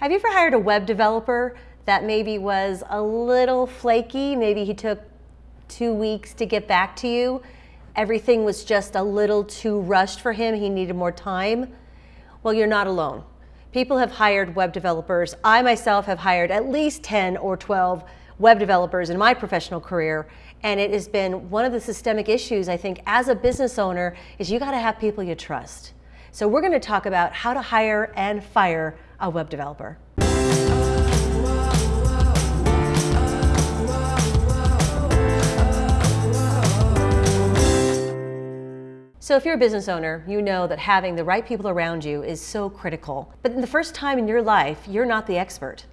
Have you ever hired a web developer that maybe was a little flaky? Maybe he took two weeks to get back to you. Everything was just a little too rushed for him. He needed more time. Well, you're not alone. People have hired web developers. I myself have hired at least 10 or 12 web developers in my professional career. And it has been one of the systemic issues, I think, as a business owner, is you got to have people you trust. So we're going to talk about how to hire and fire a web developer. So if you're a business owner, you know that having the right people around you is so critical. But in the first time in your life, you're not the expert.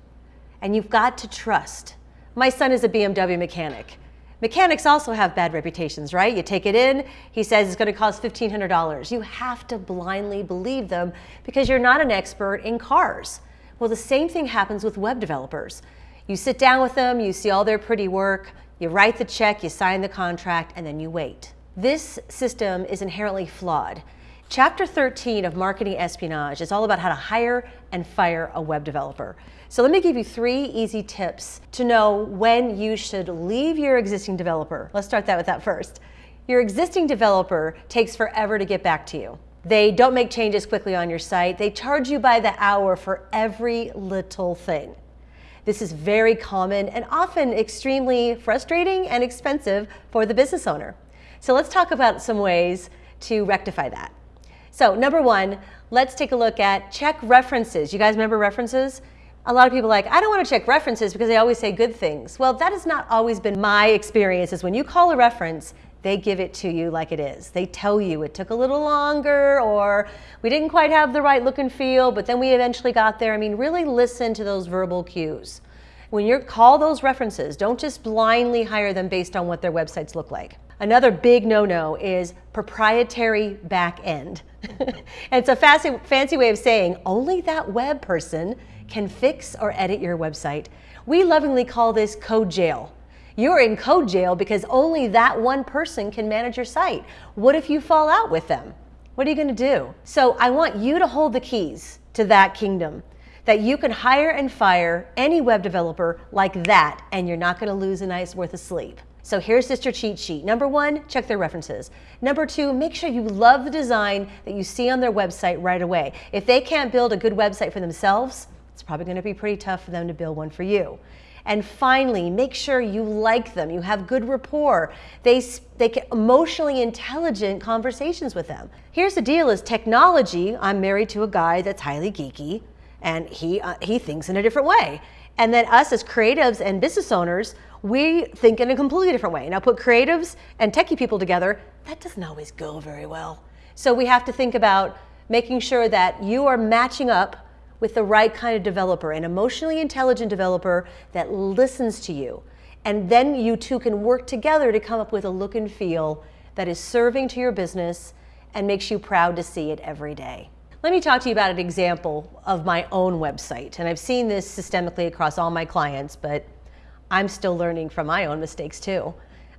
And you've got to trust. My son is a BMW mechanic. Mechanics also have bad reputations, right? You take it in, he says it's going to cost $1,500. You have to blindly believe them because you're not an expert in cars. Well, the same thing happens with web developers. You sit down with them, you see all their pretty work, you write the check, you sign the contract, and then you wait. This system is inherently flawed. Chapter 13 of Marketing Espionage is all about how to hire and fire a web developer. So let me give you three easy tips to know when you should leave your existing developer. Let's start that with that first. Your existing developer takes forever to get back to you. They don't make changes quickly on your site. They charge you by the hour for every little thing. This is very common and often extremely frustrating and expensive for the business owner. So let's talk about some ways to rectify that. So number one, let's take a look at check references. You guys remember references? A lot of people like, I don't want to check references because they always say good things. Well, that has not always been my experience is when you call a reference, they give it to you like it is. They tell you it took a little longer or we didn't quite have the right look and feel, but then we eventually got there. I mean, really listen to those verbal cues. When you call those references, don't just blindly hire them based on what their websites look like. Another big no-no is proprietary back end. it's a fancy, fancy way of saying only that web person can fix or edit your website. We lovingly call this code jail. You're in code jail because only that one person can manage your site. What if you fall out with them? What are you going to do? So I want you to hold the keys to that kingdom that you can hire and fire any web developer like that and you're not going to lose a night's worth of sleep. So here's just your cheat sheet. Number one, check their references. Number two, make sure you love the design that you see on their website right away. If they can't build a good website for themselves, it's probably going to be pretty tough for them to build one for you. And finally, make sure you like them. You have good rapport. They, they get emotionally intelligent conversations with them. Here's the deal is technology, I'm married to a guy that's highly geeky and he, uh, he thinks in a different way. And then us as creatives and business owners, we think in a completely different way. Now put creatives and techie people together, that doesn't always go very well. So we have to think about making sure that you are matching up with the right kind of developer, an emotionally intelligent developer that listens to you. And then you two can work together to come up with a look and feel that is serving to your business and makes you proud to see it every day. Let me talk to you about an example of my own website. And I've seen this systemically across all my clients, but I'm still learning from my own mistakes too.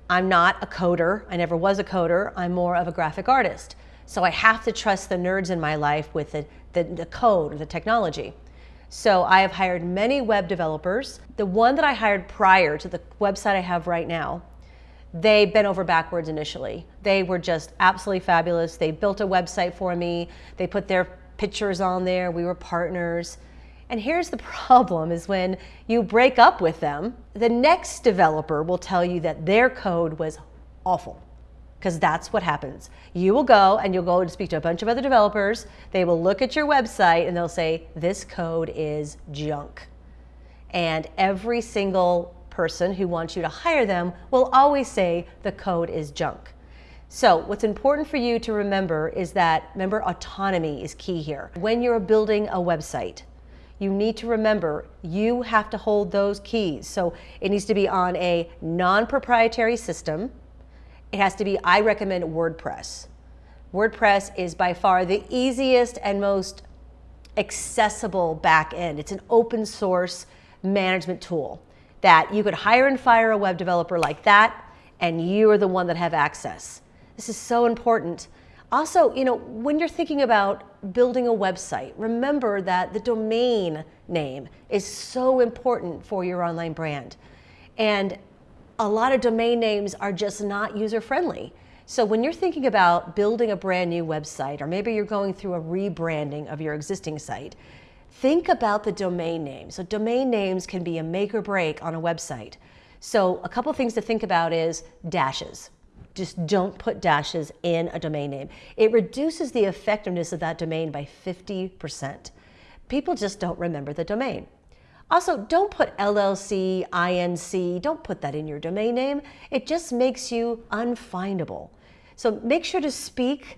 I'm not a coder. I never was a coder. I'm more of a graphic artist. So I have to trust the nerds in my life with the, the, the code or the technology. So I have hired many web developers. The one that I hired prior to the website I have right now, they bent over backwards initially. They were just absolutely fabulous. They built a website for me. They put their pictures on there. We were partners. And here's the problem is when you break up with them, the next developer will tell you that their code was awful because that's what happens. You will go and you'll go and speak to a bunch of other developers. They will look at your website and they'll say, this code is junk. And every single person who wants you to hire them will always say the code is junk. So what's important for you to remember is that, remember, autonomy is key here. When you're building a website, you need to remember you have to hold those keys. So it needs to be on a non-proprietary system. It has to be, I recommend WordPress. WordPress is by far the easiest and most accessible back end. It's an open source management tool that you could hire and fire a web developer like that, and you are the one that have access. This is so important. Also, you know, when you're thinking about building a website, remember that the domain name is so important for your online brand. And a lot of domain names are just not user friendly. So when you're thinking about building a brand new website, or maybe you're going through a rebranding of your existing site, think about the domain name. So domain names can be a make or break on a website. So a couple things to think about is dashes just don't put dashes in a domain name. It reduces the effectiveness of that domain by 50%. People just don't remember the domain. Also, don't put LLC, INC, don't put that in your domain name. It just makes you unfindable. So make sure to speak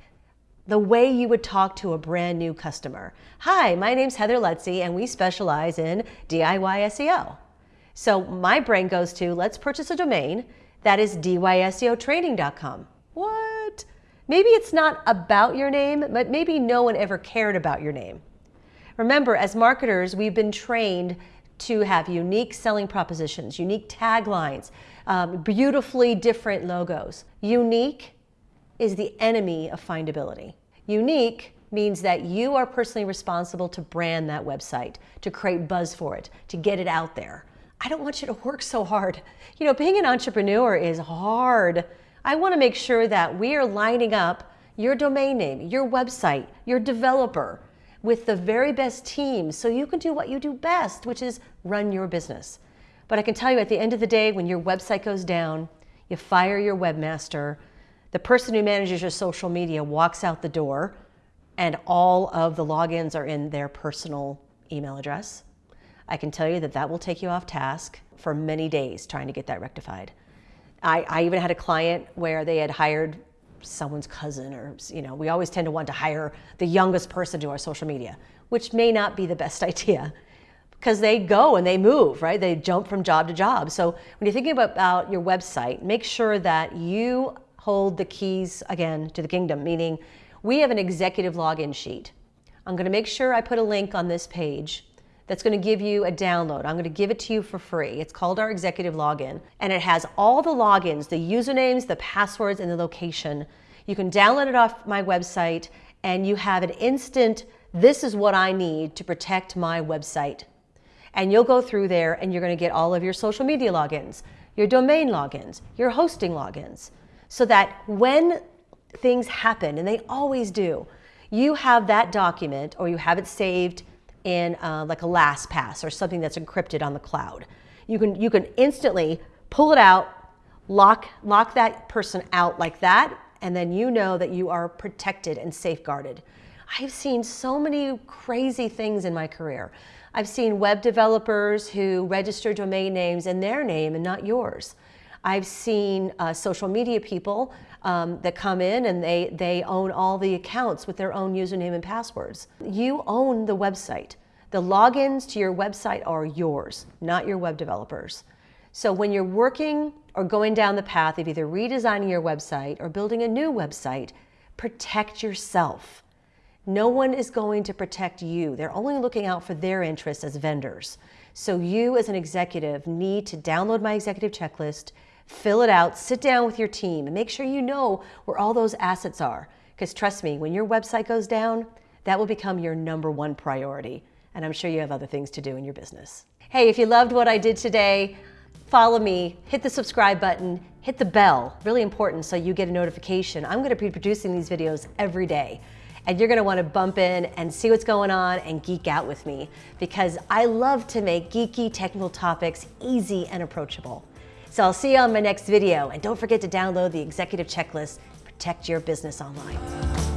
the way you would talk to a brand new customer. Hi, my name's Heather Lutze and we specialize in DIY SEO. So my brain goes to let's purchase a domain that is diyseotraining.com. What? Maybe it's not about your name, but maybe no one ever cared about your name. Remember, as marketers, we've been trained to have unique selling propositions, unique taglines, um, beautifully different logos. Unique is the enemy of findability. Unique means that you are personally responsible to brand that website, to create buzz for it, to get it out there. I don't want you to work so hard. You know, being an entrepreneur is hard. I want to make sure that we are lining up your domain name, your website, your developer with the very best team so you can do what you do best, which is run your business. But I can tell you at the end of the day, when your website goes down, you fire your webmaster, the person who manages your social media walks out the door, and all of the logins are in their personal email address. I can tell you that that will take you off task for many days trying to get that rectified. I, I even had a client where they had hired someone's cousin or, you know, we always tend to want to hire the youngest person to our social media, which may not be the best idea because they go and they move, right? They jump from job to job. So when you're thinking about, about your website, make sure that you hold the keys again to the kingdom, meaning we have an executive login sheet. I'm going to make sure I put a link on this page that's going to give you a download. I'm going to give it to you for free. It's called our executive login and it has all the logins, the usernames, the passwords, and the location. You can download it off my website and you have an instant, this is what I need to protect my website. And you'll go through there and you're going to get all of your social media logins, your domain logins, your hosting logins, so that when things happen, and they always do, you have that document or you have it saved in uh, like a LastPass or something that's encrypted on the cloud. You can, you can instantly pull it out, lock, lock that person out like that, and then you know that you are protected and safeguarded. I've seen so many crazy things in my career. I've seen web developers who register domain names in their name and not yours. I've seen uh, social media people um, that come in and they, they own all the accounts with their own username and passwords. You own the website. The logins to your website are yours, not your web developers. So when you're working or going down the path of either redesigning your website or building a new website, protect yourself. No one is going to protect you. They're only looking out for their interests as vendors. So you as an executive need to download my executive checklist, fill it out, sit down with your team, and make sure you know where all those assets are. Because trust me, when your website goes down, that will become your number one priority. And I'm sure you have other things to do in your business. Hey, if you loved what I did today, follow me, hit the subscribe button, hit the bell, really important so you get a notification. I'm gonna be producing these videos every day and you're gonna wanna bump in and see what's going on and geek out with me because I love to make geeky technical topics easy and approachable. So I'll see you on my next video. And don't forget to download the executive checklist, protect your business online.